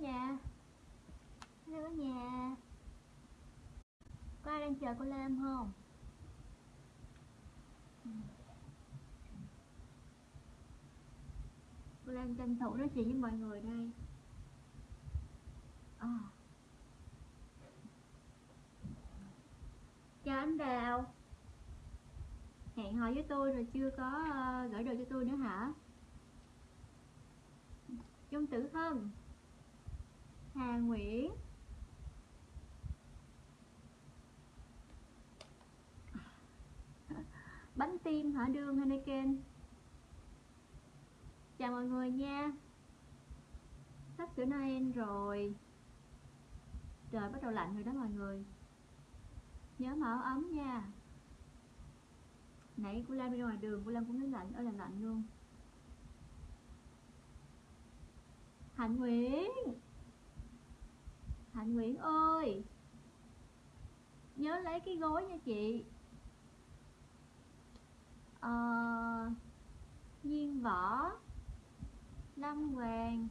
nhà. Hello cả nhà. Có ai đang chờ cô Lam không? Cô Lam tranh thủ nói chuyện với mọi người đây. À. chào anh Đào. Hẹn hò với tôi rồi chưa có ờ, gửi đồ cho tôi nữa hả? Dung Tử không? Hà Nguyễn. Bánh tim hả? Đương Henneken Chào mọi người nha. Sắp sửa Noel rồi. Trời bắt đầu lạnh rồi đó mọi người. Nhớ mở áo ấm nha. Nãy cô Lam đi ngoài đường, Cô Lam cũng thấy lạnh, ơi là lạnh luôn. Hạnh Nguyễn. Hạnh Nguyễn ơi. Nhớ lấy cái gối nha chị. Ờ, à, Nhiên Võ Lâm Hoàng.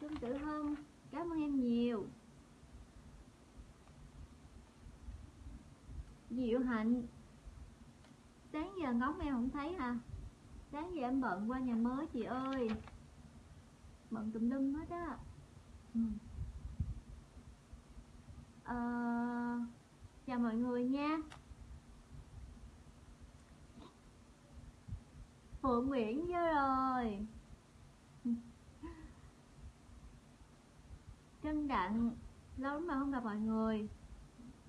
Trương Tử Hâm, Cảm ơn em nhiều. Diệu Hạnh Sáng giờ ngóng em không thấy hả? Sáng giờ em bận qua nhà mới chị ơi. Bận tùm lum hết á. Ừ uh, Chào mọi người nha. Phượng Nguyễn vô rồi. Trân Đặng Lâu lắm mà không gặp mọi người.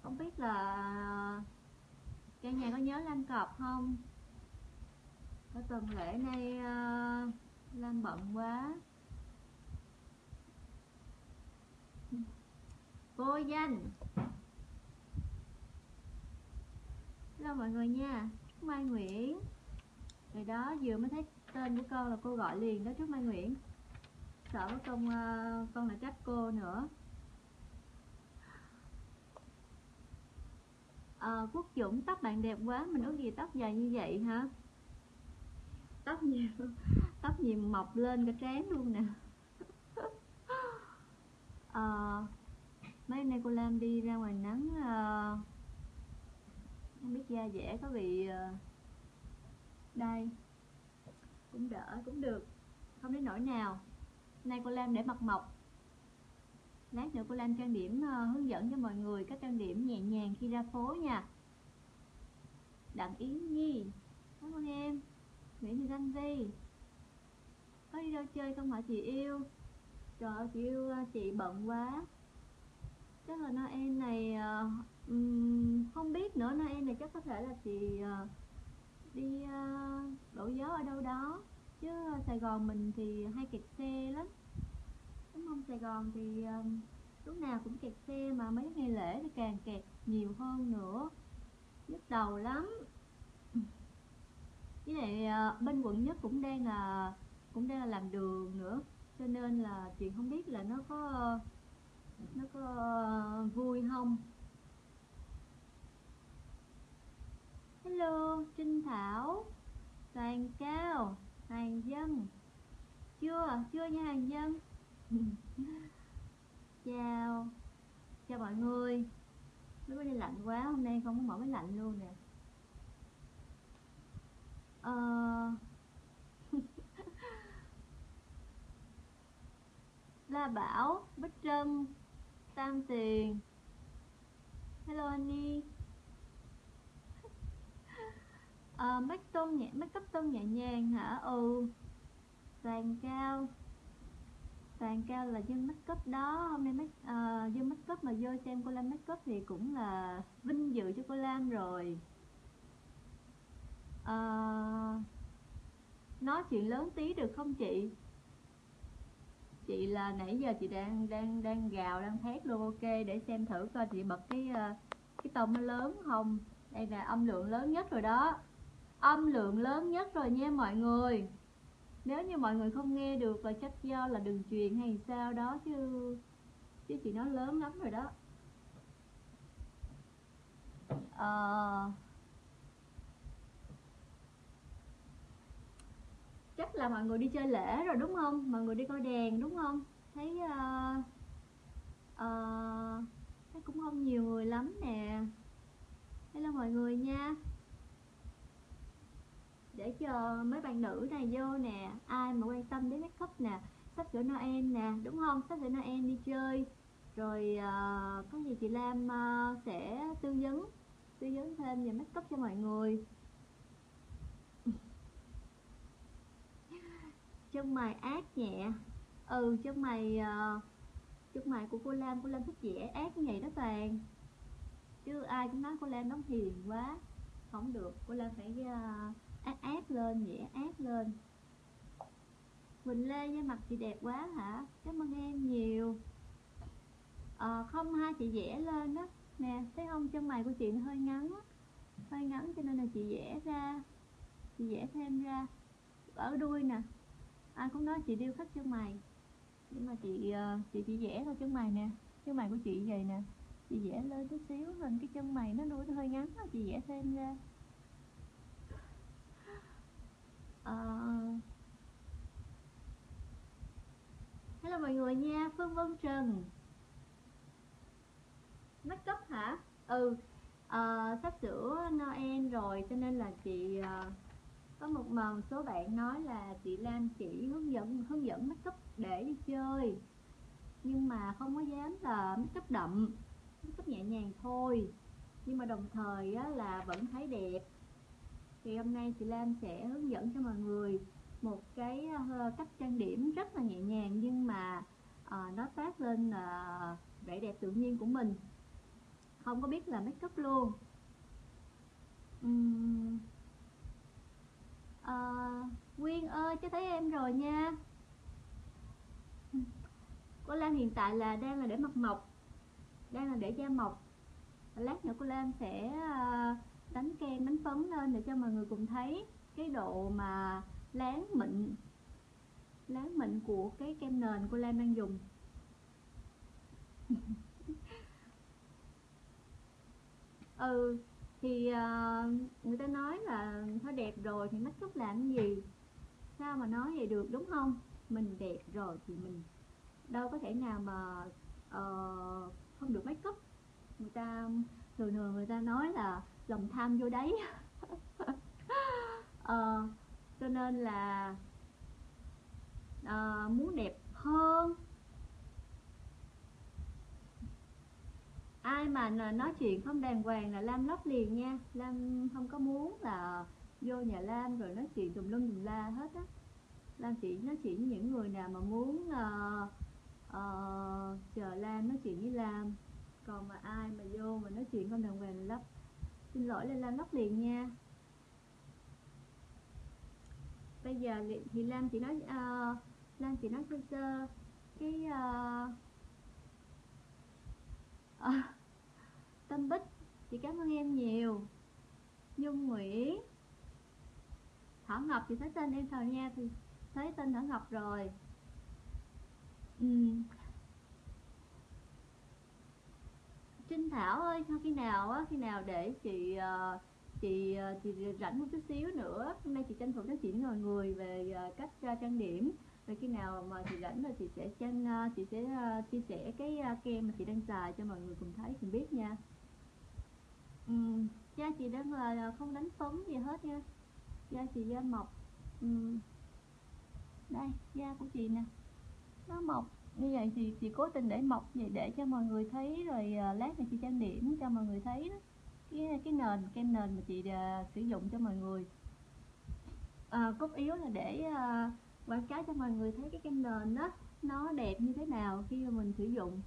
Không biết là Cả nhà có nhớ Lan Cọp không? Có tuần lễ nay uh, Lan bận quá. Vô danh. Hello mọi người nha Trúc Mai Nguyễn. Rồi đó vừa mới thấy tên của con là cô gọi liền đó Trúc Mai Nguyễn. Sợ với con, uh, con là trách cô nữa. À, Quốc Dũng tóc bạn đẹp quá Mình ước gì tóc dài như vậy hả? Tóc nhiều Tóc nhiều mọc lên cả trán luôn nè. À, mấy nay cô Lam đi ra ngoài nắng ờ, uh, không biết da dẻ có bị uh, đây cũng đỡ cũng được không đến nỗi nào. Nay cô Lam để mặt mộc. Lát nữa cô Lam trang điểm uh, hướng dẫn cho mọi người cách trang điểm nhẹ nhàng khi ra phố nha. Đặng Yến Nhi cảm ơn em. Nguyễn Thị Thanh Vi có đi đâu chơi không hả chị yêu? Trời ơi chị yêu chị bận quá chắc là Noel này uh, không biết nữa. Noel này chắc có thể là chị uh, đi uh, đổ gió ở đâu đó. Chứ Sài Gòn mình thì hay kẹt xe lắm. Đúng không? Sài Gòn thì uh, lúc nào cũng kẹt xe mà mấy ngày lễ thì càng kẹt nhiều hơn nữa. Nhức đầu lắm. Với lại uh, bên quận nhất cũng đang là cũng đang là làm đường nữa. Cho nên là chị không biết là nó có nó có ờ, vui không? Hello trinh thảo. Toàn cao hàng dân. Chưa chưa nha hàng dân. Chào. Chào mọi người. Nó có nay lạnh quá hôm nay không có mở máy lạnh luôn nè. Ờ. La Bảo, Bích Trân, Tam Tiền Hello Annie à, make tôn nhẹ make up tôn nhẹ nhàng hả? Ừ. Vàng cao. Vàng cao là dân make up đó. Hôm nay make uh, dân make up mà vô xem cô Lam make up thì cũng là vinh dự cho cô Lam rồi. Uh, nói chuyện lớn tí được không chị chị là nãy giờ chị đang đang đang gào đang thét luôn ok để xem thử coi chị bật cái ờ, cái tông nó lớn không. Đây là âm lượng lớn nhất rồi đó. Âm lượng lớn nhất rồi nha mọi người. Nếu như mọi người không nghe được là chắc do là đường truyền hay sao đó chứ chứ chị nói lớn lắm rồi đó. Uh, chắc là mọi người đi chơi lễ rồi đúng không? Mọi người đi coi đèn đúng không? Thấy uh, uh, thấy cũng không nhiều người lắm nè. Hello mọi người nha. Để chờ mấy bạn nữ này vô nè. Ai mà quan tâm đến make up nè? Sắp sửa noel nè đúng không? Sắp sửa noel đi chơi. Rồi uh, có gì chị lam uh, sẽ tư vấn tư vấn thêm về make up cho mọi người. Chân mày ác nhẹ. Ừ chân mày uh, chân mày của cô lam cô lam thích vẽ ác như vậy đó toàn chứ ai cũng nói cô lam đóng hiền quá. Không được cô lam phải uh, ác ác lên nhẹ ác lên. Quỳnh Lê da mặt chị đẹp quá hả? Cảm ơn em nhiều. À, không hai chị vẽ lên đó. Nè thấy không? Chân mày của chị hơi ngắn hơi ngắn cho nên là chị vẽ ra chị vẽ thêm ra. Ở đuôi nè ai cũng nói chị điêu khắc chân mày. Nhưng mà chị ờ, chị chỉ vẽ thôi chân mày nè. Chân mày của chị vậy nè. Chị vẽ lên chút xíu hình cái chân mày nó đuôi nó hơi ngắn đó, chị vẽ thêm ra. À... hello mọi người nha phương vân trần. Make up hả? Ừ. À, sắp sửa noel rồi cho nên là chị uh, có một mà một số bạn nói là chị Lam chỉ hướng dẫn hướng dẫn make up để đi chơi. Nhưng mà không có dám là make up đậm make up nhẹ nhàng thôi. Nhưng mà đồng thời á, là vẫn thấy đẹp. Thì hôm nay chị Lam sẽ hướng dẫn cho mọi người một cái uh, cách trang điểm rất là nhẹ nhàng nhưng mà uh, nó tác lên uh, vẻ đẹp tự nhiên của mình. Không có biết là make up luôn. Uhm à, Nguyên ơi cho thấy em rồi nha. Cô Lan hiện tại là đang là để mặt mộc đang là để da mộc. Lát nữa cô Lan sẽ ờ, đánh kem đánh phấn lên để cho mọi người cùng thấy cái độ mà láng mịn láng mịn của cái kem nền cô Lan đang dùng. Ừ thì uh, người ta nói là nó đẹp rồi thì make up làm gì? Sao mà nói vậy được đúng không? Mình đẹp rồi thì mình đâu có thể nào mà uh, không được make up. Người ta thường thường người ta nói là lòng tham vô đấy uh, ờ, cho nên là uh, muốn đẹp hơn ai mà nói chuyện không đàng hoàng là lam lóc liền nha. Lam không có muốn là vô nhà lam rồi nói chuyện tùm lum tùm la hết á. Lam chỉ nói chuyện với những người nào mà muốn uh, uh, chờ lam nói chuyện với lam. Còn mà ai mà vô mà nói chuyện không đàng hoàng là lóc. Xin lỗi là lam lóc liền nha. Bây giờ thì lam chỉ nói uh, lam chỉ nói sơ sơ. Cái uh, à, tâm bích chị cảm ơn em nhiều. Nhung nguyễn. Thảo ngọc thì thấy tên em rồi nha thì thấy tên thảo ngọc rồi. Ừ. trinh thảo ơi khi nào á khi nào để chị uh, chị ờ, chị rảnh một chút xíu nữa hôm nay chị tranh thủ nói chuyện ngồi người về cách trang điểm rồi khi nào mà chị rảnh rồi chị sẽ trang ờ, chị sẽ ờ, chia sẻ cái ờ, kem mà chị đang xài cho mọi người cùng thấy cùng biết nha. Ừ, da chị đang là không đánh phấn gì hết nha. Da chị da mọc ừ. đây da của chị nè. Nó mọc. Như vậy thì chị cố tình để mọc vậy để cho mọi người thấy rồi lát này chị trang điểm cho mọi người thấy đó. Cái cái nền kem nền mà chị uh, sử dụng cho mọi người. À, cốt yếu là để uh, quảng cáo cho mọi người thấy cái kem nền đó nó đẹp như thế nào khi mà mình sử dụng.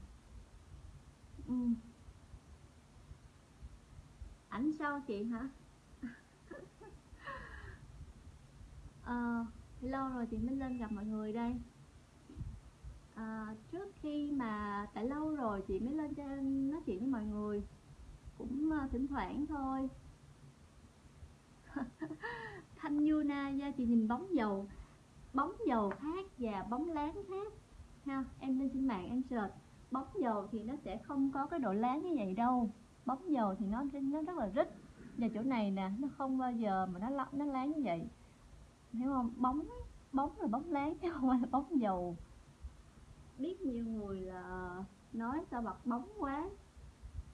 Ừ. ảnh sau chị hả? À, lâu rồi chị mới lên gặp mọi người đây. À, trước khi mà tại lâu rồi chị mới lên cho nói chuyện với mọi người cũng uh, thỉnh thoảng thôi. Thanh yuna da chị nhìn bóng dầu bóng dầu khác và bóng láng khác ha? Em lên trên mạng em search bóng dầu thì nó sẽ không có cái độ láng như vậy đâu. Bóng dầu thì nó nó rất là rít và chỗ này nè nó không bao giờ mà nó nó láng như vậy. Hiểu không? Bóng bóng là bóng láng chứ không phải là bóng dầu. Biết nhiều người là nói sao mặt bóng quá.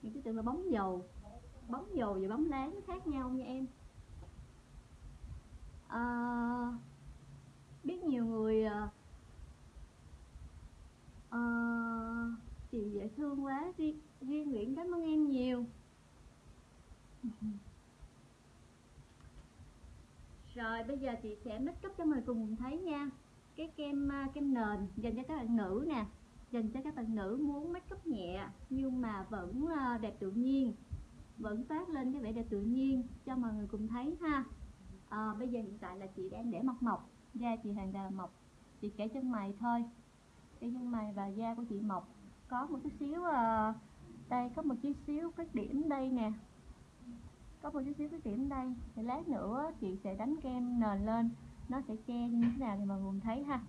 Những cái tưởng là bóng dầu. Bóng dầu và bóng láng nó khác nhau nha em. À, biết nhiều người à, à, chị dễ thương Duy, riêng nguyễn cảm ơn em nhiều. Rồi bây giờ chị sẽ make up cho mọi người cùng thấy nha. Cái kem à, kem nền dành cho các bạn nữ nè. Dành cho các bạn nữ muốn make up nhẹ nhưng mà vẫn à, đẹp tự nhiên. Vẫn phát lên cái vẻ đẹp tự nhiên cho mọi người cùng thấy ha. À, bây giờ hiện tại là chị đang để mọc mọc da chị hoàn toàn mọc chị kể chân mày thôi. Cái chân mày và da của chị mọc có một chút xíu à, đây có một chút xíu cái điểm đây nè. Có một chút xíu cái điểm đây. Thì lát nữa chị sẽ đánh kem nền lên. Nó sẽ che như thế nào thì mọi người thấy ha.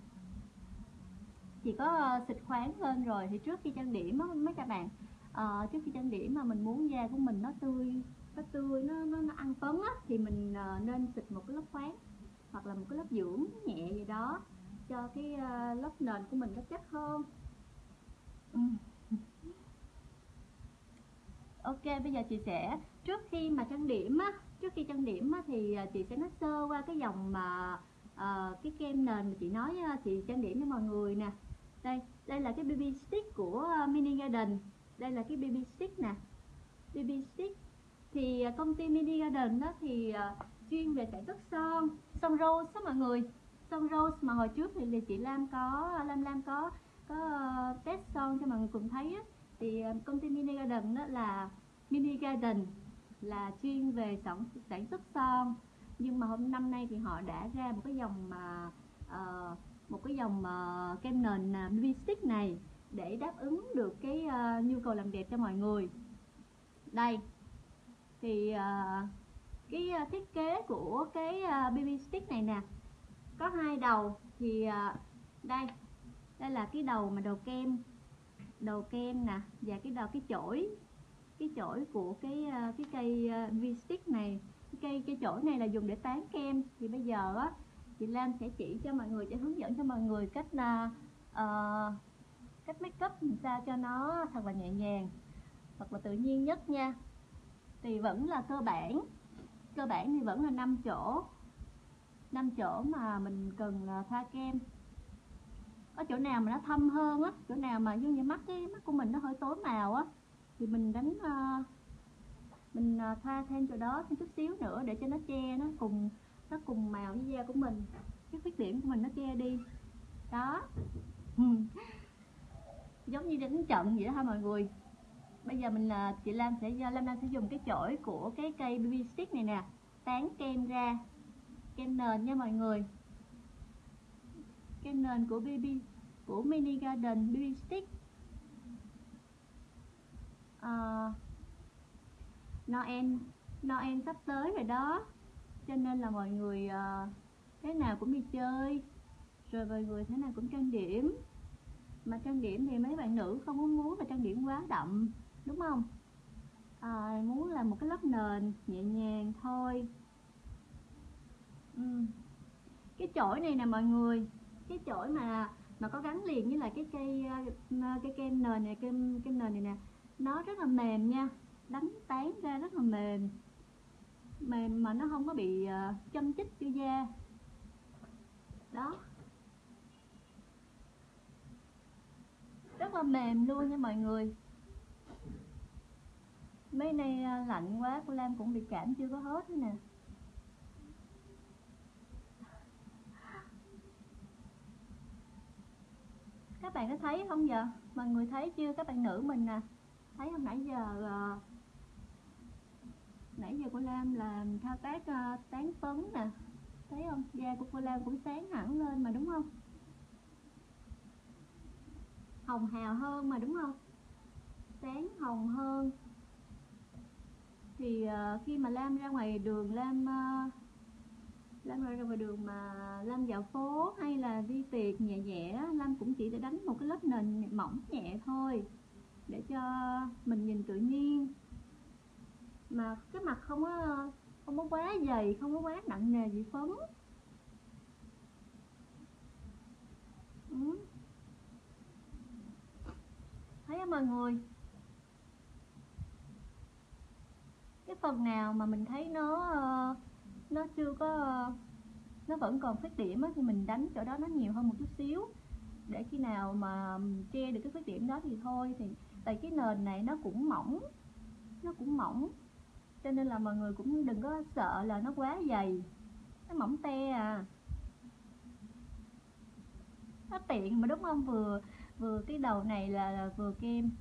Chị có ờ, xịt khoáng lên rồi. Thì trước khi trang điểm á mấy các bạn uh, trước khi trang điểm mà mình muốn da của mình nó tươi nó tươi nó nó, nó ăn phấn á thì mình uh, nên xịt một cái lớp khoáng hoặc là một cái lớp dưỡng nhẹ gì đó cho cái uh, lớp nền của mình nó chắc hơn ừ. ok bây giờ chị sẽ trước khi mà trang điểm á trước khi trang điểm á, thì à, chị sẽ nói sơ qua cái dòng mà uh, cái kem nền mà chị nói chị trang điểm cho mọi người nè. Đây đây là cái BB stick của à, Mini Garden. Đây là cái BB stick nè. BB stick thì à, công ty Mini Garden đó thì uh, chuyên về sản xuất son son rose đó mọi người. Son rose mà hồi trước thì chị Lam có Lam Lam có có ờ, test son cho mọi người cùng thấy á. Thì ờ, công ty Mini Garden đó là Mini Garden là chuyên về sản sản xuất son. Nhưng mà hôm năm nay thì họ đã ra một cái dòng mà uh, một cái dòng uh, kem nền uh, BB stick này để đáp ứng được cái uh, nhu cầu làm đẹp cho mọi người. Đây. Thì uh, cái uh, thiết kế của cái uh, BB stick này nè. Có hai đầu thì uh, đây đây là cái đầu mà đầu kem. Đầu kem nè và cái đầu cái chổi. Cái chổi của cái ờ, cái cây ờ, uh, stick này. Cái cây cái chổi này là dùng để tán kem. Thì bây giờ á chị Lam sẽ chỉ cho mọi người sẽ hướng dẫn cho mọi người cách là uh, cách make up làm sao cho nó thật là nhẹ nhàng thật là tự nhiên nhất nha. Thì vẫn là cơ bản. Cơ bản thì vẫn là năm chỗ. Năm chỗ mà mình cần là thoa kem có chỗ nào mà nó thâm hơn á chỗ nào mà giống như mắt cái mắt của mình nó hơi tối màu á thì mình đánh uh, mình ờ, uh, thoa thêm chỗ đó thêm chút xíu nữa để cho nó che nó cùng nó cùng màu với da của mình cái khuyết điểm của mình nó che đi. Đó. Giống như đánh trận vậy đó ha mọi người? Bây giờ mình là chị Lam sẽ Lam Lam sẽ dùng cái chổi của cái cây BB stick này nè tán kem ra kem nền nha mọi người cái nền của BB của Mini Garden baby stick. À, Noel Noel sắp tới rồi đó. Cho nên là mọi người uh, thế nào cũng đi chơi rồi mọi người thế nào cũng trang điểm. Mà trang điểm thì mấy bạn nữ không muốn muốn là trang điểm quá đậm đúng không? À, muốn là một cái lớp nền nhẹ nhàng thôi. Ừ. cái chổi này nè mọi người cái chổi mà mà có gắn liền với lại cái cây ờ, cái kem nền này kem kem nền này nè, nó rất là mềm nha, đánh tán ra rất là mềm mềm mà nó không có bị ờ, châm chích cho da. Đó. Rất là mềm luôn nha mọi người. Mấy nay ờ, lạnh quá, cô Lam cũng bị cảm chưa có hết nữa nè. Các bạn có thấy không giờ? Mọi người thấy chưa? Các bạn nữ mình nè. Thấy không? Nãy giờ ờ, nãy giờ cô Lam làm thao tác ờ, tán phấn nè. Thấy không? Da của cô Lam cũng sáng hẳn lên mà đúng không? Hồng hào hơn mà đúng không? Sáng hồng hơn. Thì uh, khi mà Lam ra ngoài đường Lam uh, Lam ra ngoài đường mà Lam dạo phố hay là đi tiệc nhẹ nhẹ Lam cũng chỉ để đánh một cái lớp nền mỏng nhẹ thôi, để cho mình nhìn tự nhiên. Mà cái mặt không có không có quá dày, không có quá nặng nề gì phấn. Ừ. không mọi người? Cái phần nào mà mình thấy nó ờ, nó chưa có nó vẫn còn khuyết điểm á, thì mình đánh chỗ đó nó nhiều hơn một chút xíu. Để khi nào mà che được cái khuyết điểm đó thì thôi thì tại cái nền này nó cũng mỏng nó cũng mỏng. Cho nên là mọi người cũng đừng có sợ là nó quá dày nó mỏng te à. Nó tiện mà đúng không? Vừa vừa cái đầu này là, là vừa kem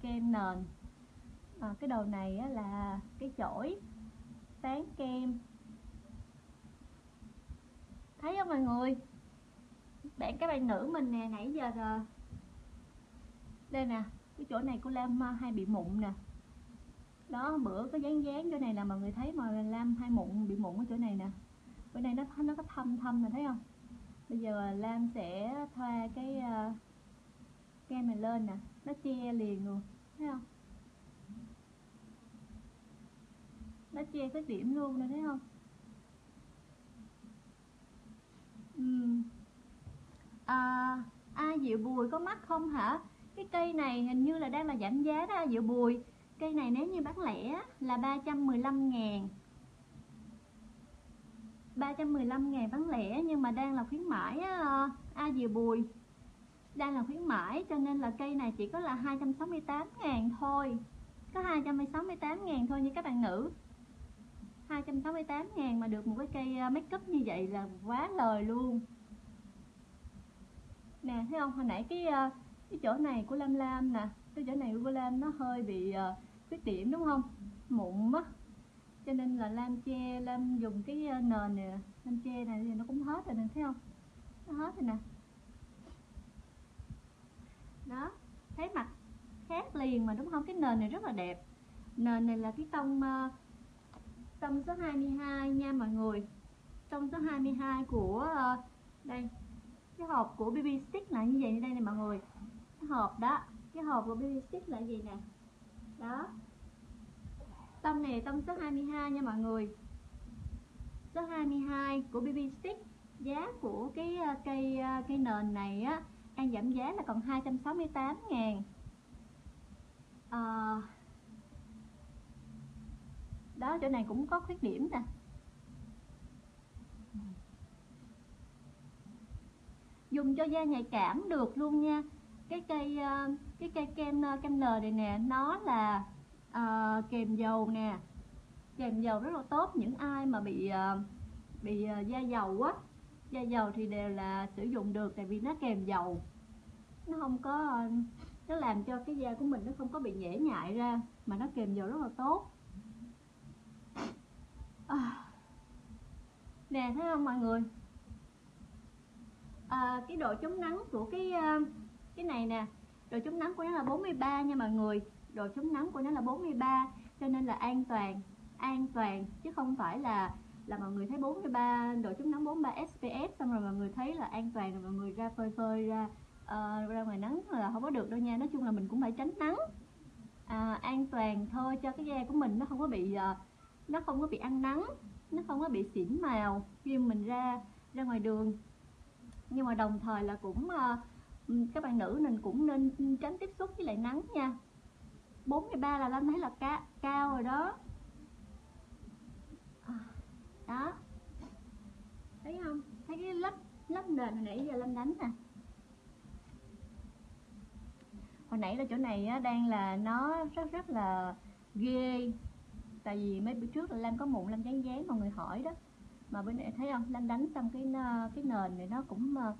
kem nền. À, cái đầu này á, là cái chổi tán kem thấy không mọi người? Bạn các bạn nữ mình nè nãy giờ rồi đây nè cái chỗ này của Lam à, hay bị mụn nè. Đó bữa có dán dán chỗ này là mọi người thấy mà Lam hay mụn bị mụn ở chỗ này nè. Bữa nay nó nó có thâm thâm nè thấy không? Bây giờ Lam sẽ thoa cái à, uh, kem này lên nè nó che liền luôn thấy không? Nó che cái điểm luôn nè thấy không uhm à, a Diệu Bùi có mắt không hả? Cái cây này hình như là đang là giảm giá đó a Diệu Bùi. Cây này nếu như bán lẻ là 315 ngàn. 315 ngàn bán lẻ nhưng mà đang là khuyến mãi á, A Diệu Bùi. Đang là khuyến mãi cho nên là cây này chỉ có là 268 ngàn thôi. Có 268 ngàn thôi như các bạn nữ. 268 ngàn mà được một cái cây à, make up như vậy là quá lời luôn nè thấy không? Hồi nãy cái ờ, cái chỗ này của Lam Lam nè cái chỗ này của Lam nó hơi bị uh, khuyết điểm đúng không? Mụn á cho nên là Lam che Lam dùng cái ờ, nền này Lam che này thì nó cũng hết rồi nè thấy không? Nó hết rồi nè. Đó thấy mặt khác liền mà đúng không? Cái nền này rất là đẹp. Nền này là cái tông uh, tông số 22 nha mọi người. Tông số 22 của uh, đây cái hộp của BB stick là như vậy như đây nè mọi người. Cái hộp đó cái hộp của BB stick là gì nè? Đó. Tông này tông số 22 nha mọi người. Số 22 của BB stick giá của cái ờ, cây ờ, cây nền này á đang giảm giá là còn 268 ngàn. À, đó chỗ này cũng có khuyết điểm nè. Dùng cho da nhạy cảm được luôn nha. Cái cây ờ, cái cây kem ờ, kem N này nè nó là uh, kèm dầu nè. Kèm dầu rất là tốt những ai mà bị uh, bị uh, da dầu á da dầu thì đều là sử dụng được tại vì nó kèm dầu. Nó không có nó làm cho cái da của mình nó không có bị nhễ nhại ra mà nó kèm dầu rất là tốt. À. nè thấy không mọi người? À, cái độ chống nắng của cái ờ, cái này nè độ chống nắng của nó là 43 nha mọi người. Độ chống nắng của nó là 43 cho nên là an toàn an toàn chứ không phải là là mọi người thấy 43 độ chống nắng 43 SPF xong rồi mọi người thấy là an toàn rồi mọi người ra phơi phơi ra uh, ra ngoài nắng là không có được đâu nha. Nói chung là mình cũng phải tránh nắng. À, an toàn thôi cho cái da của mình nó không có bị uh, nó không có bị ăn nắng nó không có bị xỉn màu khi mình ra ra ngoài đường nhưng mà đồng thời là cũng ờ, các bạn nữ mình cũng nên tránh tiếp xúc với lại nắng nha. 43 là Lâm thấy là ca, cao rồi đó. À, đó. Thấy không? Thấy cái lớp lớp nền hồi nãy giờ Lâm đánh nè. Hồi nãy là chỗ này á, đang là nó rất rất là ghê. Tại vì mấy bữa trước là Lam có mụn Lam dán dán mọi người hỏi đó mà bên này thấy không? Lan đánh xong cái ờ, cái nền này nó cũng ờ,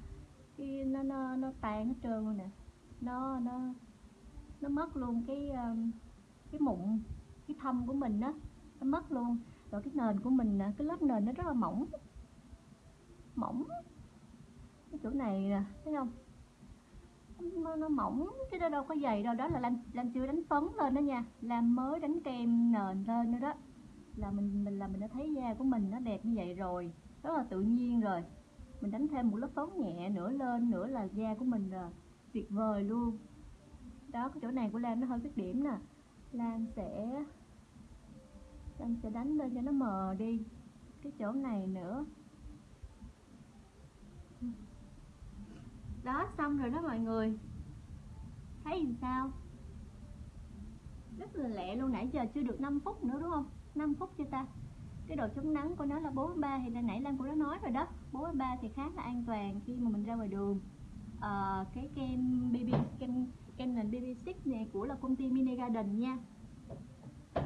cái nó nó nó tan hết trơn luôn nè. Nó nó nó mất luôn cái ờ, cái mụn cái thâm của mình đó nó mất luôn. Rồi cái nền của mình nè cái lớp nền nó rất là mỏng. Mỏng. Cái chỗ này nè thấy không? Nó, nó mỏng chứ nó đâu có dày đâu. Đó là lan lan chưa đánh phấn lên đó nha. Làm mới đánh kem nền lên nữa đó là mình mình là mình đã thấy da của mình nó đẹp như vậy rồi, rất là tự nhiên rồi. Mình đánh thêm một lớp phấn nhẹ nữa lên nữa là da của mình là tuyệt vời luôn. Đó, cái chỗ này của lan nó hơi khuyết điểm nè. Lan sẽ lan sẽ đánh lên cho nó mờ đi. Cái chỗ này nữa. Đó, xong rồi đó mọi người. Thấy làm sao? Rất là lẹ luôn, nãy giờ chưa được 5 phút nữa, đúng không? 5 phút cho ta? Cái độ chống nắng của nó là 43 thì nãy Lan cũng đã nói rồi đó. 43 thì khá là an toàn khi mà mình ra ngoài đường. À, cái kem BB kem kem nền BB6 này của là công ty Mini Garden nha.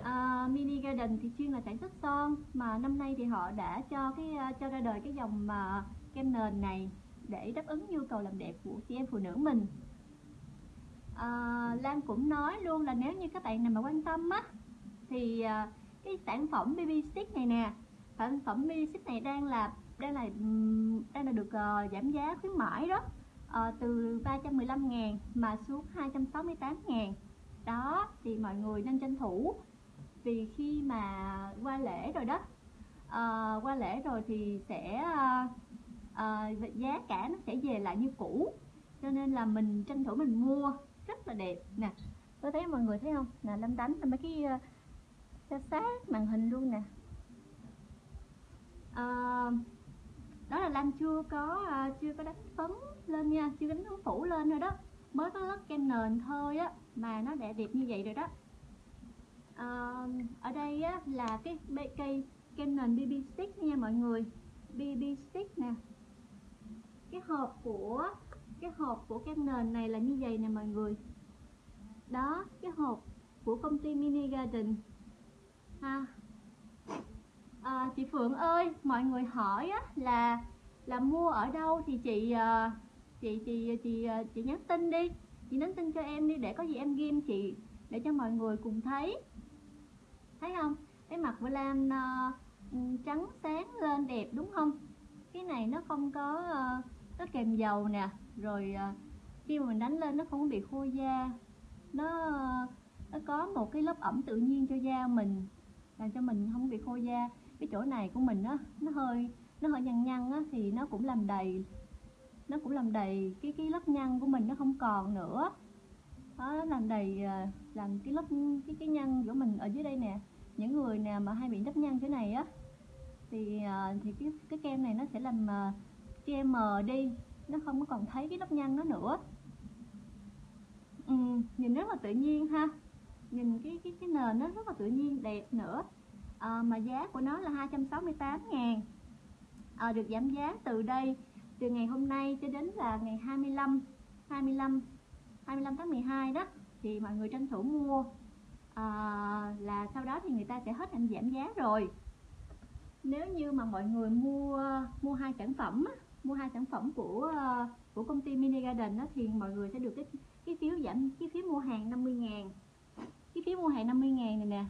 À, Mini Garden thì chuyên là sản xuất son mà năm nay thì họ đã cho cái cho ra đời cái dòng mà kem nền này để đáp ứng nhu cầu làm đẹp của chị em phụ nữ mình. À, Lan cũng nói luôn là nếu như các bạn nào mà quan tâm á thì à, cái sản phẩm BB stick này nè. Sản phẩm BB stick này đang là đang là đang là được uh, giảm giá khuyến mãi đó. Uh, từ 315 ngàn mà xuống 268 ngàn. Đó thì mọi người nên tranh thủ. Vì khi mà qua lễ rồi đó uh, qua lễ rồi thì sẽ uh, uh, giá cả nó sẽ về lại như cũ. Cho nên là mình tranh thủ mình mua rất là đẹp nè. Tôi thấy mọi người thấy không? Nè lâm đánh mấy cái cho sát màn hình luôn nè. À, đó là Lan chưa có ờ, chưa có đánh phấn lên nha chưa đánh phấn phủ lên rồi đó. Mới có lớp kem nền thôi á mà nó đẹp đẹp như vậy rồi đó. À, ở đây á, là cái cây kem nền BB stick nha mọi người. BB stick nè. Cái hộp của cái hộp của kem nền này là như vậy nè mọi người. Đó cái hộp của công ty Mini Garden ha. À, chị Phượng ơi mọi người hỏi á, là là mua ở đâu thì chị à, chị chị chị à, chị, nhắn tin đi. Chị nhắn tin cho em đi để có gì em ghim chị để cho mọi người cùng thấy. Thấy không? Cái mặt của Lam uh, trắng sáng lên đẹp đúng không? Cái này nó không có à, uh, nó kèm dầu nè rồi uh, khi mà mình đánh lên nó không bị khô da. Nó nó có một cái lớp ẩm tự nhiên cho da mình làm cho mình không bị khô da. Cái chỗ này của mình á nó hơi nó hơi nhăn nhăn á thì nó cũng làm đầy nó cũng làm đầy cái cái lớp nhăn của mình nó không còn nữa. Đó làm đầy à, làm cái lớp cái cái nhăn của mình ở dưới đây nè. Những người nào mà hay bị nếp nhăn thế này á thì à, thì cái cái kem này nó sẽ làm à, che mờ đi. Nó không có còn thấy cái lớp nhăn nó nữa. Ừ, nhìn rất là tự nhiên ha nhìn cái cái cái nền nó rất là tự nhiên đẹp nữa. À, mà giá của nó là 268 ngàn. À, được giảm giá từ đây từ ngày hôm nay cho đến là ngày 25 25 25 tháng 12 đó thì mọi người tranh thủ mua. À, là sau đó thì người ta sẽ hết hạn giảm giá rồi. Nếu như mà mọi người mua mua hai sản phẩm mua hai sản phẩm của của công ty Mini Garden đó, thì mọi người sẽ được cái cái phiếu giảm cái phiếu mua hàng 50 ngàn cái phiếu mua hàng 50 ngàn này nè.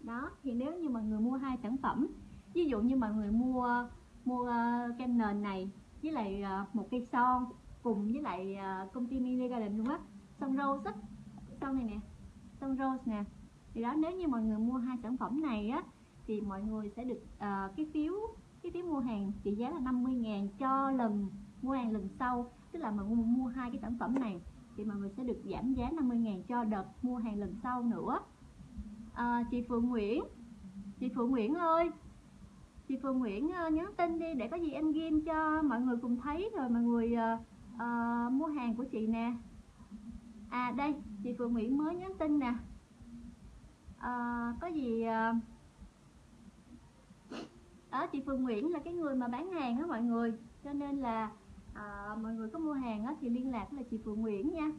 Đó thì nếu như mọi người mua hai sản phẩm ví dụ như mọi người mua mua uh, kem nền này với lại uh, một cây son cùng với lại uh, công ty Mini Garden luôn á son rose á son này nè son rose nè. Thì đó nếu như mọi người mua hai sản phẩm này á thì mọi người sẽ được uh, cái phiếu cái phiếu mua hàng trị giá là 50 ngàn cho lần mua hàng lần sau tức là mà mua, mua hai cái sản phẩm này thì mọi người sẽ được giảm giá 50 ngàn cho đợt mua hàng lần sau nữa. À, chị Phượng Nguyễn chị Phượng Nguyễn ơi chị Phượng Nguyễn uh, nhắn tin đi để có gì em ghim cho mọi người cùng thấy rồi mọi người uh, uh, mua hàng của chị nè. À đây chị Phượng Nguyễn mới nhắn tin nè. À, có gì uh, đó chị Phương Nguyễn là cái người mà bán hàng đó mọi người cho nên là à, mọi người có mua hàng á, thì liên lạc là chị Phượng Nguyễn nha.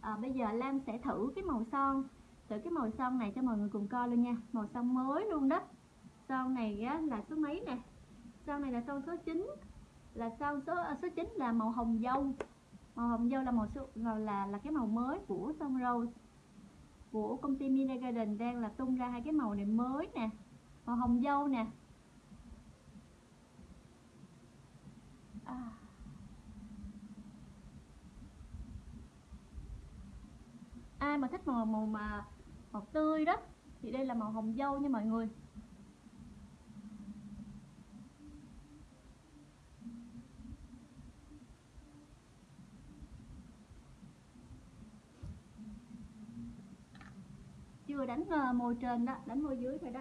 À, bây giờ Lam sẽ thử cái màu son. Thử cái màu son này cho mọi người cùng coi luôn nha. Màu son mới luôn đó. Son này á, là số mấy nè? Son này là son số 9 là son số à, số 9 là màu hồng dâu. Màu hồng dâu là màu số là là, là cái màu mới của son rose. Của công ty Mina Garden đang là tung ra hai cái màu này mới nè. Màu hồng dâu nè. À. ai mà thích màu màu mà màu tươi đó thì đây là màu hồng dâu nha mọi người. Chưa đánh ờ, môi trên đó đánh môi dưới thôi đó.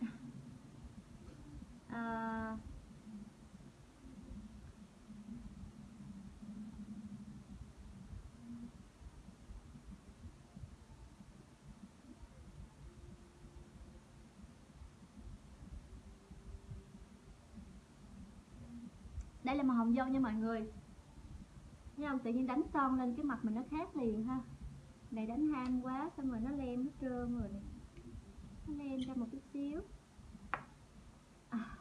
À, đây là màu hồng dâu nha mọi người. Thấy không tự nhiên đánh son lên cái mặt mình nó khác liền ha. Này đánh ham quá, xong rồi nó lem nó trơn rồi nó lem ra một chút xíu. À.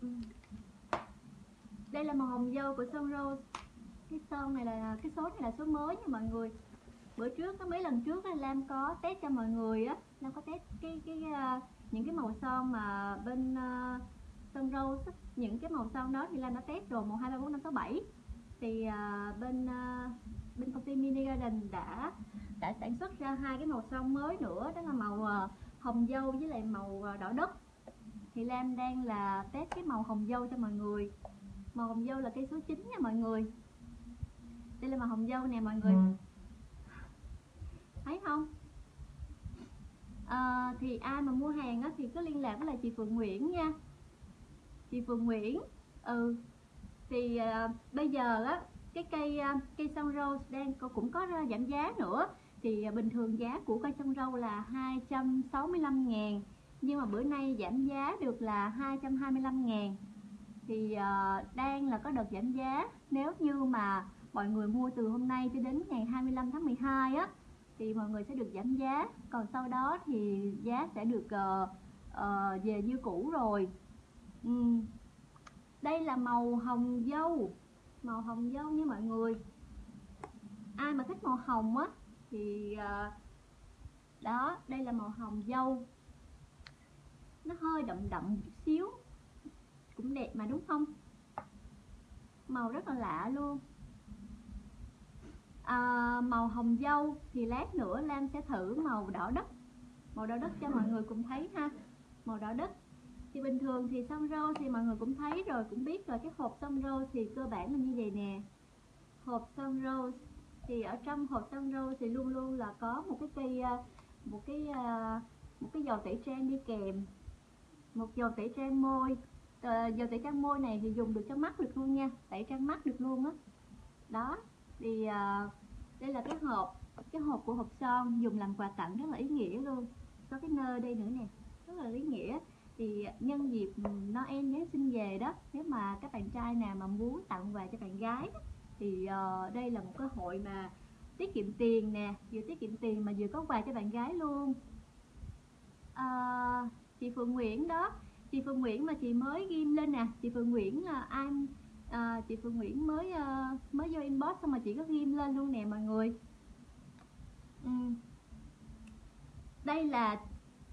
Ừ. đây là màu hồng dâu của son rose cái son này là cái số này là số mới nha mọi người. Bữa trước có mấy lần trước Lam có test cho mọi người á. Lam có test cái cái uh, những cái màu son mà bên ờ, uh, son rose những cái màu son đó thì Lam đã test rồi màu hai ba bốn năm sáu bảy. Thì uh, bên uh, bên công ty Mini Garden đã đã sản xuất ra hai cái màu son mới nữa. Đó là màu uh, hồng dâu với lại màu uh, đỏ đất. Thì Lam đang là test cái màu hồng dâu cho mọi người. Màu hồng dâu là cây số 9 nha mọi người đây là màu hồng dâu nè mọi người. Ừ. thấy không? À, thì ai mà mua hàng á, thì cứ liên lạc với lại chị Phượng Nguyễn nha. Chị Phượng Nguyễn ừ. Thì à, bây giờ á cái cây à, cây sông rose đang cũng có giảm giá nữa. Thì bình thường giá của cây sông râu là 265 ngàn nhưng mà bữa nay giảm giá được là 225 ngàn. Thì uh, đang là có đợt giảm giá. Nếu như mà mọi người mua từ hôm nay cho đến ngày 25 tháng 12 á thì mọi người sẽ được giảm giá. Còn sau đó thì giá sẽ được uh, uh, về như cũ rồi. Uhm. đây là màu hồng dâu màu hồng dâu nha mọi người. Ai mà thích màu hồng á thì uh, đó đây là màu hồng dâu. Nó hơi đậm đậm một chút xíu cũng đẹp mà đúng không? Màu rất là lạ luôn à, màu hồng dâu thì lát nữa Lam sẽ thử màu đỏ đất. Màu đỏ đất cho mọi người cùng thấy ha. Màu đỏ đất thì bình thường thì son rô thì mọi người cũng thấy rồi cũng biết rồi. Cái hộp son rô thì cơ bản là như vậy nè. Hộp son rô thì ở trong hộp son rô thì luôn luôn là có một cái cây ờ, một cái ờ, một cái dầu tẩy trang đi kèm. Một dầu tẩy trang môi. À, dầu tẩy trang môi này thì dùng được cho mắt được luôn nha. Tẩy trang mắt được luôn á. Đó. đó thì à, đây là cái hộp cái hộp của hộp son dùng làm quà tặng rất là ý nghĩa luôn. Có cái nơ đây nữa nè rất là ý nghĩa. Thì nhân dịp Noel Giáng sinh về đó nếu mà các bạn trai nào mà muốn tặng quà cho bạn gái thì uh, đây là một cơ hội mà tiết kiệm tiền nè vừa tiết kiệm tiền mà vừa có quà cho bạn gái luôn. À, chị Phượng Nguyễn đó chị Phương Nguyễn mà chị mới ghim lên nè chị Phương Nguyễn ờ, là ai à, chị Phương Nguyễn mới uh, mới vô inbox xong mà chị có ghim lên luôn nè mọi người. Ừ. đây là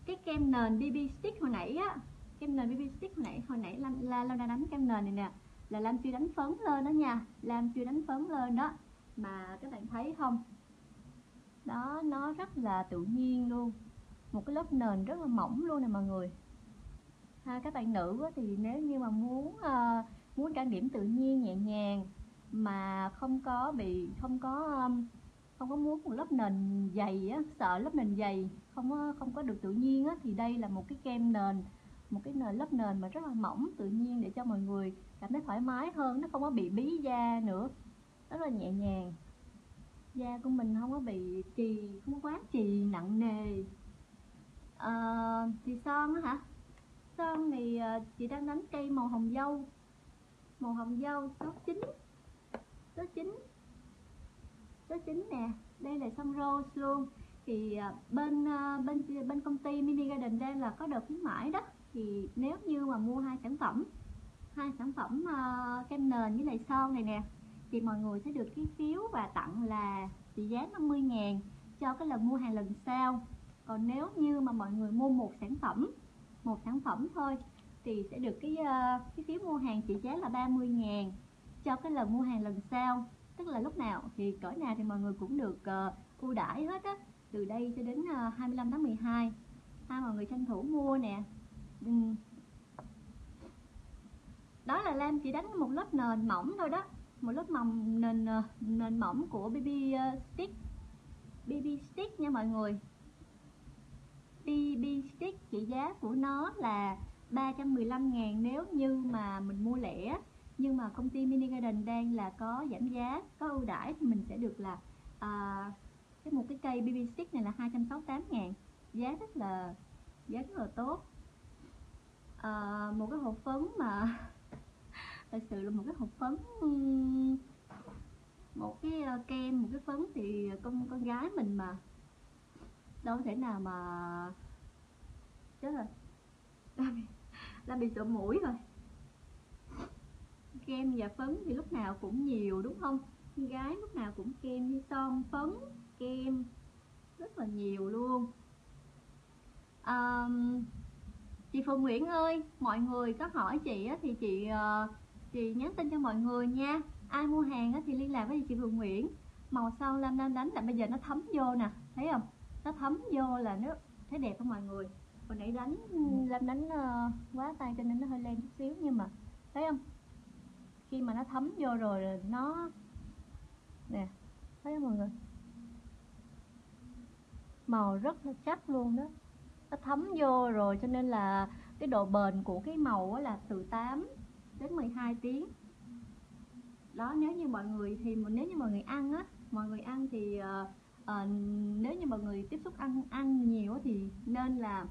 cái kem nền BB stick hồi nãy á. Kem nền BB stick hồi nãy hồi nãy Lam la Lam đã đánh kem nền này nè. Là Lam chưa đánh phấn lên đó nha. Lam chưa đánh phấn lên đó. Mà các bạn thấy không? Đó nó rất là tự nhiên luôn. Một cái lớp nền rất là mỏng luôn nè mọi người. Ha, các bạn nữ thì nếu như mà muốn uh, muốn trang điểm tự nhiên nhẹ nhàng mà không có bị không có um, không có muốn một lớp nền dày á sợ lớp nền dày không có không có được tự nhiên á thì đây là một cái kem nền một cái nền lớp nền mà rất là mỏng tự nhiên để cho mọi người cảm thấy thoải mái hơn nó không có bị bí da nữa rất là nhẹ nhàng. Da của mình không có bị trì không quá trì nặng nề. À, thì son á hả? Son thì ờ, chị đang đánh cây màu hồng dâu màu hồng dâu số 9 số 9 số 9 nè. Đây là son rose luôn. Thì à, bên à, bên bên công ty mini garden đây là có đợt khuyến mãi đó. Thì nếu như mà mua hai sản phẩm hai sản phẩm uh, kem nền với lại son này nè thì mọi người sẽ được cái phiếu và tặng là trị giá 50 ngàn cho cái lần mua hàng lần sau còn nếu như mà mọi người mua một sản phẩm một sản phẩm thôi thì sẽ được cái ờ, cái phiếu mua hàng trị giá là 30 ngàn cho cái lần mua hàng lần sau. Tức là lúc nào thì cỡ nào thì mọi người cũng được uh, ưu đãi hết á. Từ đây cho đến ờ, uh, 25 tháng 12 ha mọi người tranh thủ mua nè. Ừ. đó là Lam chỉ đánh một lớp nền mỏng thôi đó. Một lớp mỏng nền nền mỏng của BB stick. BB stick nha mọi người. BB stick trị giá của nó là 315 ngàn nếu như mà mình mua lẻ. Nhưng mà công ty Mini Garden đang là có giảm giá có ưu đãi thì mình sẽ được là à, cái một cái cây BB stick này là 268 ngàn. Giá rất là giá rất là tốt. À, một cái hộp phấn mà thật sự là một cái hộp phấn một cái à, kem một cái phấn thì con con gái mình mà đâu thể nào mà chết rồi là bị sợ mũi rồi. Kem và phấn thì lúc nào cũng nhiều đúng không? Gái lúc nào cũng kem như son phấn kem rất là nhiều luôn. À, chị Phương Nguyễn ơi mọi người có hỏi chị thì chị ờ, chị nhắn tin cho mọi người nha. Ai mua hàng thì liên lạc với chị Phương Nguyễn. Màu sau lam lam đánh là bây giờ nó thấm vô nè thấy không? Nó thấm vô là nó thấy đẹp không mọi người? Hồi nãy đánh lâm đánh uh, quá tay cho nên nó hơi lên chút xíu nhưng mà thấy không? Khi mà nó thấm vô rồi nó nè thấy không mọi người? Màu rất là chắc luôn đó. Nó thấm vô rồi cho nên là cái độ bền của cái màu là từ 8 đến 12 tiếng. Đó nếu như mọi người thì nếu như mọi người ăn á mọi người ăn thì uh, uh, nếu như mọi người tiếp xúc ăn ăn nhiều thì nên là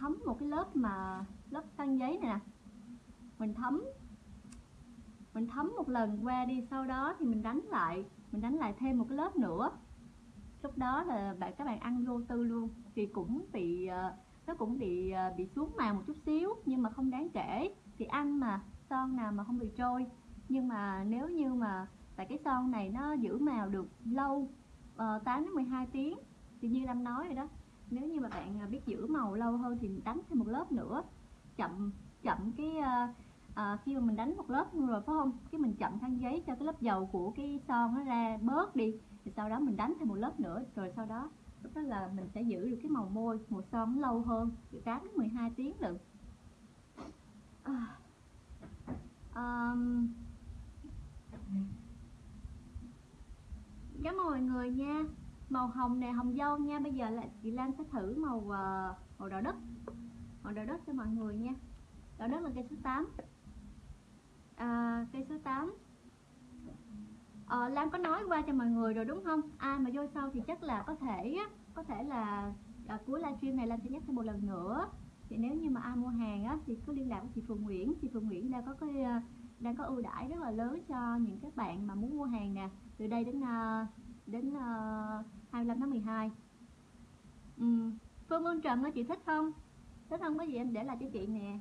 thấm một cái lớp mà lớp khăn giấy này nè. Mình thấm mình thấm một lần qua đi sau đó thì mình đánh lại mình đánh lại thêm một cái lớp nữa. Lúc đó là bạn các bạn ăn vô tư luôn. Thì cũng bị ờ, nó cũng bị ờ, bị xuống màu một chút xíu nhưng mà không đáng kể. Thì ăn mà son nào mà không bị trôi. Nhưng mà nếu như mà tại cái son này nó giữ màu được lâu ờ, uh, 8 đến 12 tiếng thì như Lâm nói rồi đó nếu như mà bạn biết giữ màu lâu hơn thì đánh thêm một lớp nữa. Chậm chậm cái uh, à, khi mà mình đánh một lớp rồi phải không? Cái mình chậm khăn giấy cho cái lớp dầu của cái son nó ra bớt đi thì sau đó mình đánh thêm một lớp nữa rồi sau đó lúc đó là mình sẽ giữ được cái màu môi màu son nó lâu hơn từ 8 đến 12 tiếng lận. À, um, cảm ơn mọi người nha màu hồng này hồng dâu nha. Bây giờ là chị Lan sẽ thử màu uh, màu đỏ đất. Màu đỏ đất cho mọi người nha. Đỏ đất là cây số 8 à, cây số 8 à, ờ, Lan có nói qua cho mọi người rồi đúng không? Ai mà vô sau thì chắc là có thể có thể là à, cuối livestream này Lan sẽ nhắc thêm một lần nữa. Thì nếu như mà ai mua hàng á, thì cứ liên lạc với chị Phương Nguyễn. Chị Phương Nguyễn đang có cái ờ, đang có ưu đãi rất là lớn cho những các bạn mà muốn mua hàng nè. Từ đây đến uh, đến uh, 25 tháng 12 ừ. Phương Ương Trần có chị thích không? Thích không có gì em để lại cho chị nè.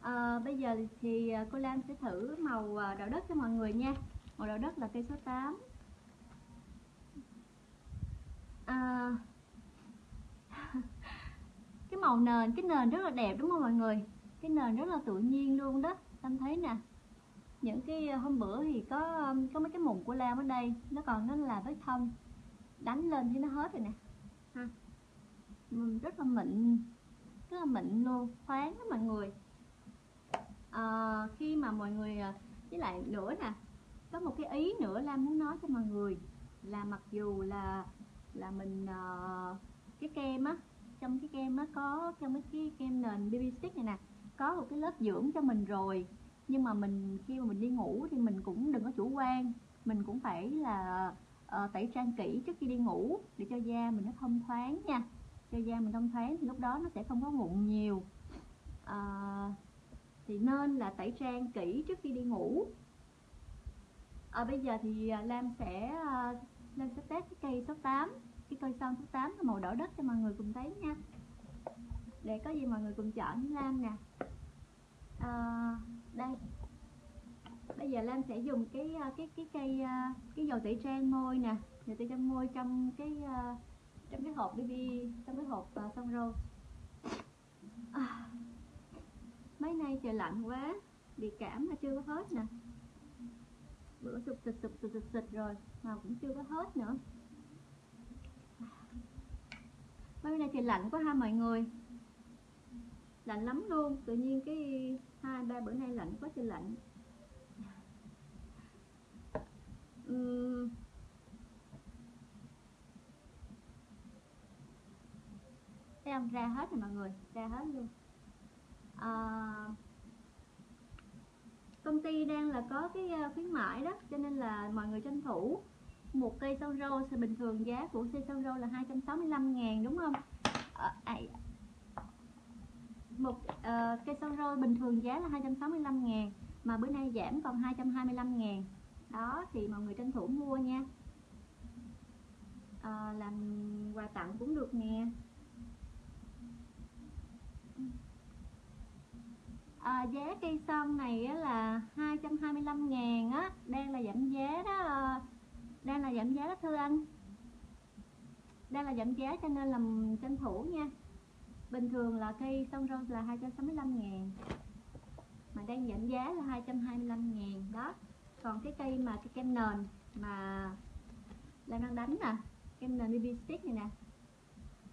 À, bây giờ thì ờ, cô Lan sẽ thử màu ờ, đậu đất cho mọi người nha. Màu đậu đất là cây số 8 à, cái màu nền cái nền rất là đẹp đúng không mọi người? Cái nền rất là tự nhiên luôn đó Tâm thấy nè những cái hôm bữa thì có có mấy cái mụn của Lam ở đây nó còn nó là vết thông. Đánh lên thì nó hết rồi nè. Ha. Rất là mịn rất là mịn luôn khoáng đó mọi người. À, khi mà mọi người ờ, với lại nữa nè có một cái ý nữa Lam muốn nói cho mọi người là mặc dù là là mình uh, cái kem á trong cái kem á có trong cái, cái kem nền BB stick này nè có một cái lớp dưỡng cho mình rồi nhưng mà mình khi mà mình đi ngủ thì mình cũng đừng có chủ quan. Mình cũng phải là ờ, uh, tẩy trang kỹ trước khi đi ngủ để cho da mình nó thông thoáng nha. Cho da mình thông thoáng thì lúc đó nó sẽ không có mụn nhiều. Uh, thì nên là tẩy trang kỹ trước khi đi ngủ. À, bây giờ thì Lam sẽ uh, Lam sẽ test cái cây số 8 cái cây son số 8 màu đỏ đất cho mọi người cùng thấy nha. Để có gì mọi người cùng chọn với Lam nè à, đây. Bây giờ Lam sẽ dùng cái ờ, cái cái cây ờ, cái dầu tẩy trang môi nè. Dầu tẩy trang môi trong cái trong cái hộp BB trong cái hộp uh, son râu à, mấy nay trời lạnh quá bị cảm mà chưa có hết nè. Bữa sụp sụp sụp sụp sụp sụp rồi mà cũng chưa có hết nữa. Mấy nay trời lạnh quá ha mọi người lạnh lắm luôn tự nhiên cái hai ba bữa nay lạnh quá trời lạnh. Uhm. thấy không? Ra hết rồi mọi người ra hết luôn. À, công ty đang là có cái ờ, khuyến mãi đó cho nên là mọi người tranh thủ một cây son rô. Thì bình thường giá của cây son rô là 265 ngàn đúng không? À, à, một uh, cây son rô bình thường giá là 265 ngàn mà bữa nay giảm còn 225 ngàn. Đó thì mọi người tranh thủ mua nha. À, làm quà tặng cũng được nè. À, giá cây son này á, là 225 ngàn á đang là giảm giá đó đang là giảm giá đó thưa anh. Đang là giảm giá cho nên là tranh thủ nha bình thường là cây sông rose là 265 ngàn. Mà đang giảm giá là 225 ngàn. Đó. Còn cái cây mà cái kem nền mà Lan đang đánh nè kem nền BB stick này nè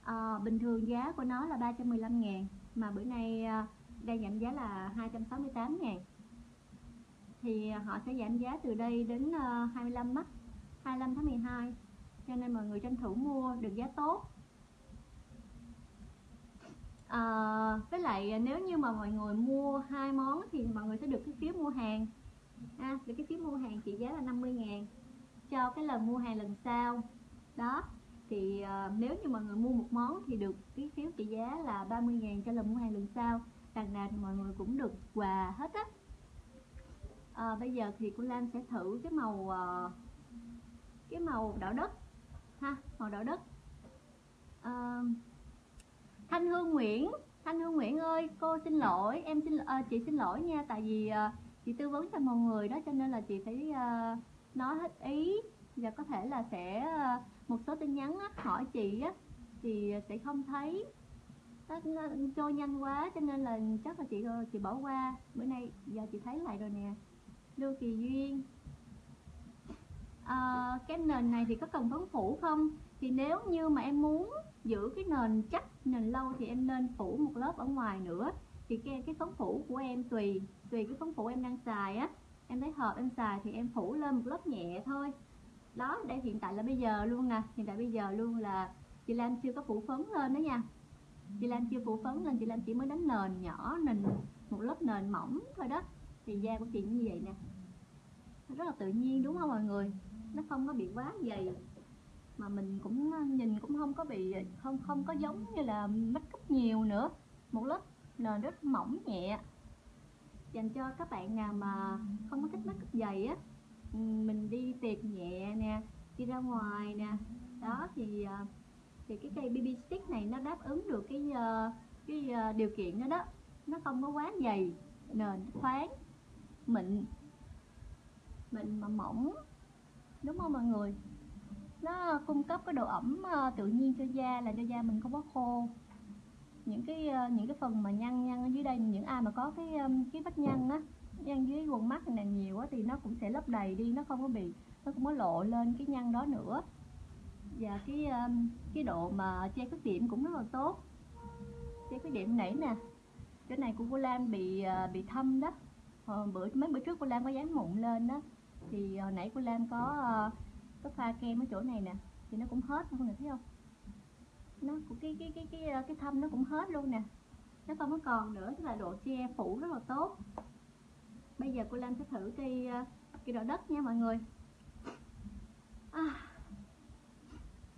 à, bình thường giá của nó là 315 ngàn. Mà bữa nay ờ, đang giảm giá là 268 ngàn. Thì họ sẽ giảm giá từ đây đến 25 mắt 25 tháng 12 cho nên mọi người tranh thủ mua được giá tốt à, với lại à, nếu như mà mọi người mua hai món thì mọi người sẽ được cái phiếu mua hàng. À, được cái phiếu mua hàng trị giá là 50 ngàn cho cái lần mua hàng lần sau. Đó thì à, nếu như mọi người mua một món thì được cái phiếu trị giá là 30 ngàn cho lần mua hàng lần sau. Đằng nào thì mọi người cũng được quà hết á. À, bây giờ thì cô Lam sẽ thử cái màu cái màu đỏ đất. Ha màu đỏ đất. À, Thanh Hương Nguyễn. Thanh Hương Nguyễn ơi cô xin lỗi em xin à, chị xin lỗi nha tại vì à, chị tư vấn cho mọi người đó cho nên là chị phải à, nói hết ý. Và có thể là sẽ à, một số tin nhắn á, hỏi chị á thì sẽ không thấy. Nó, nó trôi nhanh quá cho nên là chắc là chị chị bỏ qua. Bữa nay giờ chị thấy lại rồi nè. Lưu Kỳ Duyên. À, cái nền này thì có cần phấn phủ không? Thì nếu như mà em muốn giữ cái nền chắc, nền lâu thì em nên phủ một lớp ở ngoài nữa. Thì cái cái phấn phủ của em tùy tùy cái phấn phủ em đang xài á. Em thấy hợp, em xài thì em phủ lên một lớp nhẹ thôi. Đó, đây hiện tại là bây giờ luôn nè. Hiện tại bây giờ luôn là chị Lan chưa có phủ phấn lên đó nha. Chị Lan chưa phủ phấn lên, chị Lan chỉ mới đánh nền nhỏ, nền, một lớp nền mỏng thôi đó. Thì da của chị như vậy nè. Rất là tự nhiên, đúng không mọi người? Nó không có bị quá dày mà mình cũng ờ, nhìn cũng không có bị ờ, không không có giống như là make up nhiều nữa. Một lớp nền rất mỏng nhẹ. Dành cho các bạn nào mà không có thích make up dày á ừ, mình đi tiệc nhẹ nè, đi ra ngoài nè. Đó, thì ờ, thì cái cây BB stick này nó đáp ứng được cái cái điều kiện đó đó. Nó không có quá dày, nền, thoáng, mịn. Mịn mà mỏng. Đúng không mọi người? Nó cung cấp cái độ ẩm ờ, tự nhiên cho da là cho da mình không có khô. Những cái ờ, những cái phần mà nhăn nhăn ở dưới đây những ai mà có cái ờ, cái vết nhăn á nhăn dưới quần mắt này nhiều á thì nó cũng sẽ lấp đầy đi nó không có bị nó không có lộ lên cái nhăn đó nữa. Và cái cái độ mà che khuyết điểm cũng rất là tốt. Che khuyết điểm nãy nè. Cái này của cô Lan bị bị thâm đó. Hồi bữa mấy bữa trước cô Lan có dán mụn lên đó. Thì hồi nãy cô Lan có uh, có pha kem ở chỗ này nè thì nó cũng hết không người thấy không? Nó cái cái cái cái cái thâm nó cũng hết luôn nè. Nó không có còn nữa tức là độ che phủ rất là tốt. Bây giờ cô Lan sẽ thử cây à, cây đỏ đất nha mọi người. À,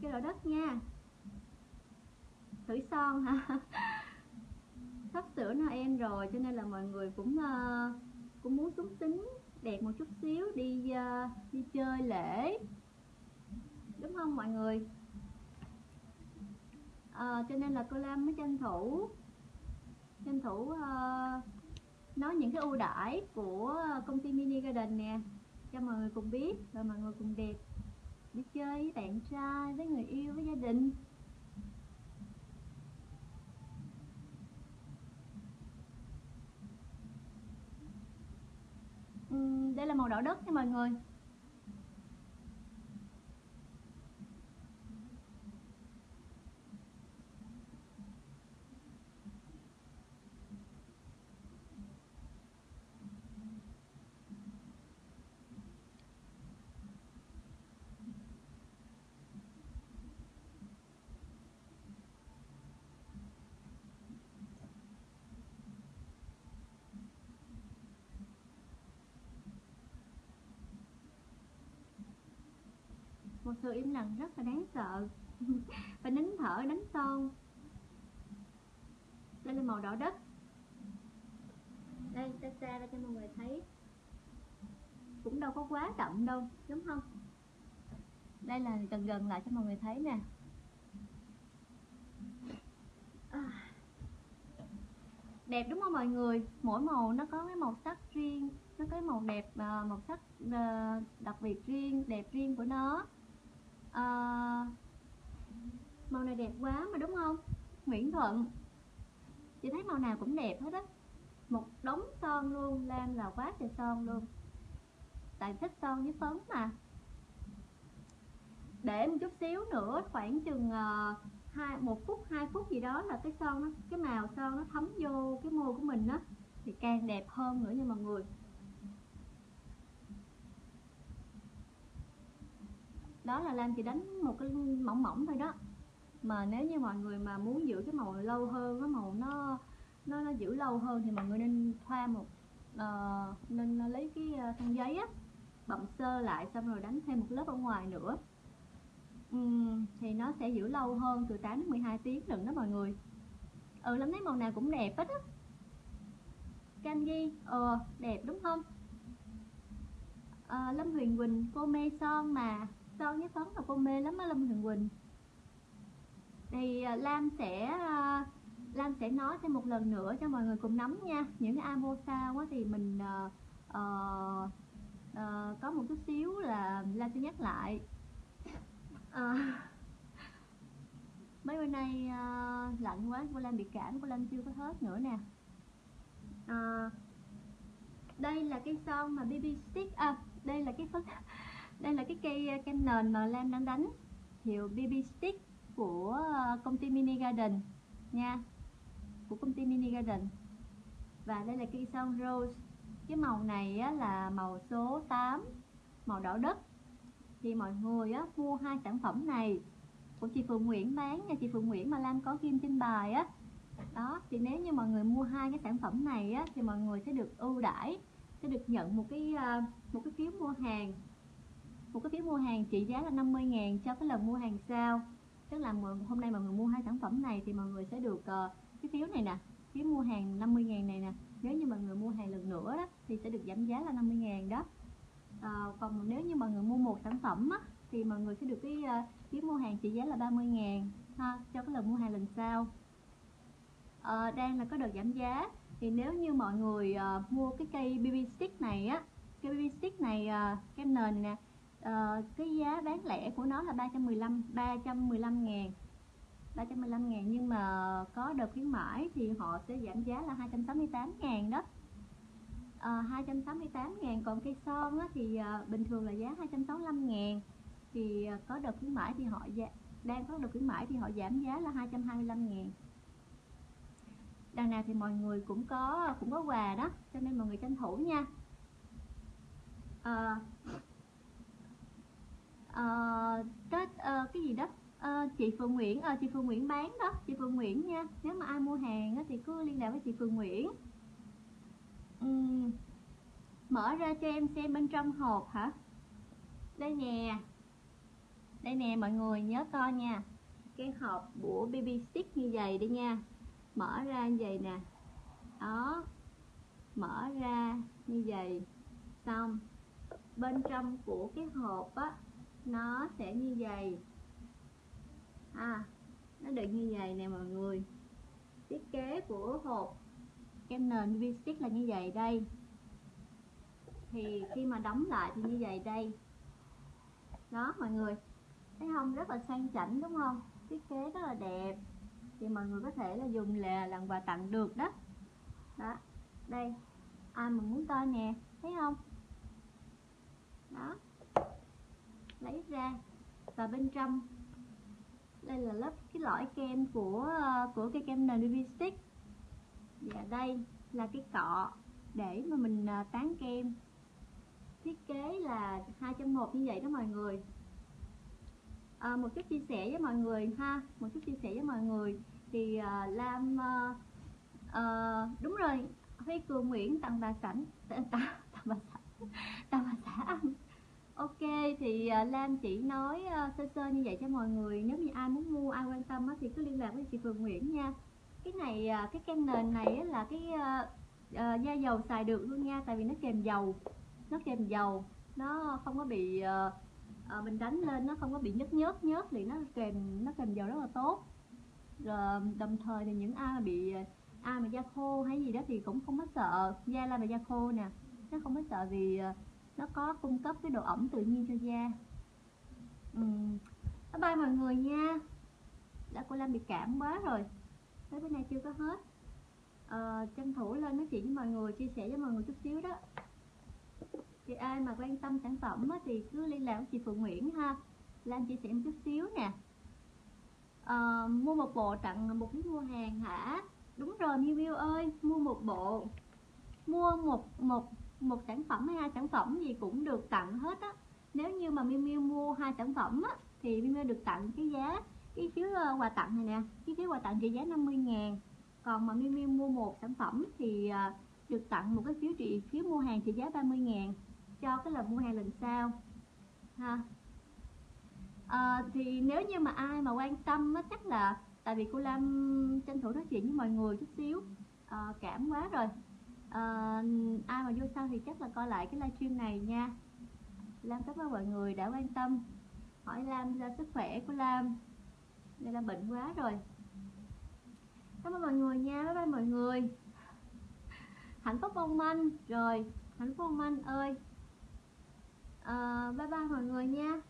cây đỏ đất nha. Thử son hả? Sắp sửa Noel rồi cho nên là mọi người cũng uh, cũng muốn súng tính đẹp một chút xíu đi uh, đi chơi lễ đúng không mọi người? À, cho nên là cô Lam mới tranh thủ tranh thủ uh, nói những cái ưu đãi của công ty Mini Garden nè cho mọi người cùng biết và mọi người cùng đẹp đi chơi với bạn trai với người yêu với gia đình. Uhm, đây là màu đỏ đất nha mọi người. Sự im lặng, rất là đáng sợ. Và nín thở đánh son đây là màu đỏ đất. Đây xa xa ra cho mọi người thấy. Cũng đâu có quá đậm đâu, đúng không? Đây là gần gần lại cho mọi người thấy nè. À. đẹp đúng không mọi người? Mỗi màu nó có cái màu sắc riêng, nó có cái màu đẹp à, màu sắc ờ, đặc biệt riêng, đẹp riêng của nó à, màu này đẹp quá mà đúng không? Nguyễn Thuận. Chị thấy màu nào cũng đẹp hết á. Một đống son luôn Lam là quá trời son luôn. Tại thích son với phấn mà. Để một chút xíu nữa khoảng chừng ờ, hai một phút hai phút gì đó là cái son nó cái màu son nó thấm vô cái môi của mình á. Thì càng đẹp hơn nữa nha mọi người. Đó là Lam chỉ đánh một cái mỏng mỏng thôi đó. Mà nếu như mọi người mà muốn giữ cái màu lâu hơn cái màu nó nó, nó giữ lâu hơn thì mọi người nên thoa một uh, nên lấy cái ờ, khăn giấy á bậm sơ lại xong rồi đánh thêm một lớp ở ngoài nữa. Uhm, thì nó sẽ giữ lâu hơn từ 8 đến 12 tiếng đừng đó mọi người. Ừ lắm thấy màu nào cũng đẹp hết á. Candy ờ đẹp đúng không? À, lâm huyền quỳnh cô mê son mà son với phấn là cô mê lắm á lâm huyền quỳnh. Thì à, lam sẽ uh, lam sẽ nói thêm một lần nữa cho mọi người cùng nắm nha. Những cái amo sao quá thì mình uh, uh, uh, có một chút xíu là lam sẽ nhắc lại. Uh, mấy bữa nay uh, lạnh quá cô lam bị cảm cô lam chưa có hết nữa nè. Uh, đây là cái son mà bb stick à đây là cái phấn đây là cái cây ờ, kem nền mà lam đang đánh. Hiệu bb stick của ờ, công ty mini garden nha của công ty mini garden. Và đây là cây son rose. Cái màu này á, là màu số 8 màu đỏ đất. Thì mọi người á, mua hai sản phẩm này. Của chị Phượng Nguyễn bán nha chị Phượng Nguyễn mà Lam có kim trên bài á. Đó thì nếu như mọi người mua hai cái sản phẩm này á, thì mọi người sẽ được ưu đãi sẽ được nhận một cái ờ, một cái phiếu mua hàng một cái phiếu mua hàng trị giá là 50 ngàn cho cái lần mua hàng sau. Tức là hôm nay mọi người mua hai sản phẩm này thì mọi người sẽ được uh, cái phiếu này nè phiếu mua hàng 50 ngàn này nè. Nếu như mọi người mua hàng lần nữa đó thì sẽ được giảm giá là 50 ngàn đó. Uh, còn nếu như mọi người mua một sản phẩm á, thì mọi người sẽ được cái uh, phiếu mua hàng trị giá là 30 ngàn ha, cho cái lần mua hàng lần sau. À, đang là có đợt giảm giá thì nếu như mọi người uh, mua cái cây BB stick này á cây BB stick này uh, cái nền này nè uh, cái giá bán lẻ của nó là 315 315 ngàn. 315 ngàn nhưng mà có đợt khuyến mãi thì họ sẽ giảm giá là 268 ngàn đó. Ờ, à, 268 ngàn còn cây son á, thì à, bình thường là giá 265 ngàn. Thì à, có đợt khuyến mãi thì họ giá, đang có đợt khuyến mãi thì họ giảm giá là 225 ngàn. Đằng nào thì mọi người cũng có cũng có quà đó cho nên mọi người tranh thủ nha. À, Ờ, Tết uh, cái gì đó? Uh, chị Phương Nguyễn uh, chị Phương Nguyễn bán đó chị Phương Nguyễn nha. Nếu mà ai mua hàng á, thì cứ liên lạc với chị Phương Nguyễn. Uhm, mở ra cho em xem bên trong hộp hả? Đây nè. Đây nè mọi người nhớ coi nha. Cái hộp của BB stick như vậy đi nha. Mở ra như vậy nè. Đó. Mở ra như vậy. Xong. Bên trong của cái hộp á nó sẽ như vậy. À nó được như vậy nè mọi người. Thiết kế của hộp kem nền vi stick là như vậy đây. Thì khi mà đóng lại thì như vậy đây. Đó mọi người, thấy không? Rất là sang chảnh, đúng không? Thiết kế rất là đẹp. Thì mọi người có thể là dùng là làm quà tặng được đó. Đó, đây. Ai mà muốn coi nè, thấy không? Đó lấy ra và bên trong đây là lớp cái lõi kem của của cái kem nền stick. Và đây là cái cọ để mà mình à, tán kem. Thiết kế là hai trong một như vậy đó mọi người. À, một chút chia sẻ với mọi người ha một chút chia sẻ với mọi người. Thì uh, Lam uh, uh, đúng rồi Huy Cường Nguyễn tặng bà sảnh tặng, tặng bà sảnh tặng bà xã ok thì à, Lam chỉ nói à, sơ sơ như vậy cho mọi người. Nếu như ai muốn mua ai quan tâm á, thì cứ liên lạc với chị Phương Nguyễn nha. Cái này à, cái kem nền này là cái da dầu xài được luôn nha tại vì nó kèm dầu. Nó kèm dầu. Nó không có bị mình đánh lên nó không có bị nhớt nhớt nhớt thì nó kèm nó kèm dầu rất là tốt. Rồi đồng thời thì những ai mà bị ai mà da khô hay gì đó thì cũng không có sợ. Da là mà da khô nè nó không có sợ vì nó có cung cấp cái độ ẩm tự nhiên cho da. Ừ. bye bye mọi người nha. Đã cô Lam bị cảm quá rồi. Tới bữa nay chưa có hết. À, tranh thủ lên nói chuyện với mọi người chia sẻ với mọi người chút xíu đó. Thì ai mà quan tâm sản phẩm á, thì cứ liên lạc với chị Phượng Nguyễn ha. Lan chia sẻ một chút xíu nè. À, mua một bộ tặng một cái mua hàng hả? Đúng rồi Miu Miu ơi mua một bộ. Mua một một một sản phẩm hay hai sản phẩm gì cũng được tặng hết á. Nếu như mà Miu Miu mua hai sản phẩm á thì Miu Miu được tặng cái giá cái phiếu ờ, quà tặng này nè cái phiếu quà tặng trị giá 50 ngàn. Còn mà Miu Miu mua một sản phẩm thì ờ, được tặng một cái phiếu trị phiếu mua hàng trị giá 30 ngàn. Cho cái lần mua hàng lần sau ha. À, thì nếu như mà ai mà quan tâm á chắc là tại vì cô Lam tranh thủ nói chuyện với mọi người chút xíu. À, cảm quá rồi à, ai mà vô sau thì chắc là coi lại cái livestream này nha. Lam cảm ơn mọi người đã quan tâm. Hỏi Lam ra sức khỏe của Lam. Đây là bệnh quá rồi. Cảm ơn mọi người nha, bye bye mọi người. Hạnh phúc mong manh. Rồi, hạnh phúc mong manh ơi. À, Bye bye mọi người nha.